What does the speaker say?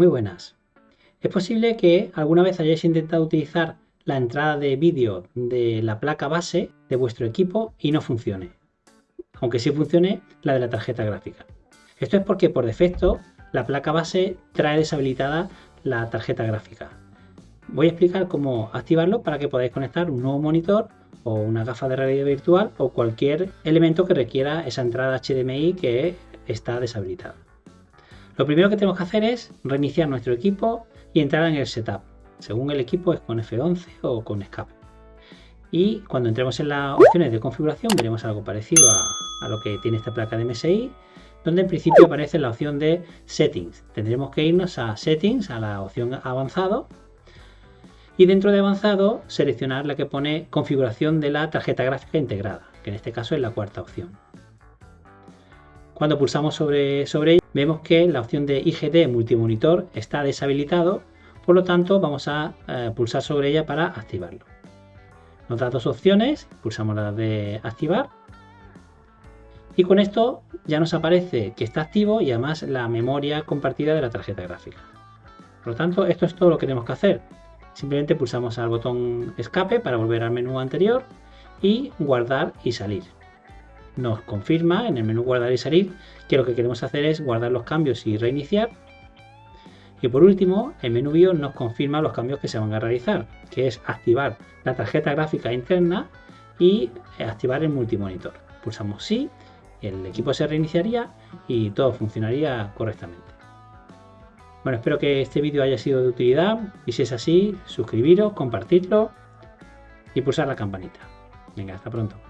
Muy buenas. Es posible que alguna vez hayáis intentado utilizar la entrada de vídeo de la placa base de vuestro equipo y no funcione. Aunque sí funcione la de la tarjeta gráfica. Esto es porque por defecto la placa base trae deshabilitada la tarjeta gráfica. Voy a explicar cómo activarlo para que podáis conectar un nuevo monitor o una gafa de realidad virtual o cualquier elemento que requiera esa entrada HDMI que está deshabilitada. Lo primero que tenemos que hacer es reiniciar nuestro equipo y entrar en el setup. Según el equipo es con F11 o con escape. Y cuando entremos en las opciones de configuración veremos algo parecido a, lo que tiene esta placa de MSI, donde en principio aparece la opción de Settings. Tendremos que irnos a Settings, a la opción avanzado, y dentro de avanzado seleccionar la que pone configuración de la tarjeta gráfica integrada, que en este caso es la cuarta opción. Cuando pulsamos sobre, sobre vemos que la opción de IGD multimonitor está deshabilitado, por lo tanto vamos a eh, pulsar sobre ella para activarlo. Nos da dos opciones, pulsamos la de activar y con esto ya nos aparece que está activo y además la memoria compartida de la tarjeta gráfica. Por lo tanto, esto es todo lo que tenemos que hacer. Simplemente pulsamos al botón escape para volver al menú anterior y guardar y salir nos confirma en el menú guardar y salir que lo que queremos hacer es guardar los cambios y reiniciar. Y por último, el menú BIOS nos confirma los cambios que se van a realizar, que es activar la tarjeta gráfica interna y activar el multimonitor. Pulsamos sí, el equipo se reiniciaría y todo funcionaría correctamente. Bueno, espero que este vídeo haya sido de utilidad y si es así, suscribiros, compartirlo y pulsar la campanita. Venga, hasta pronto.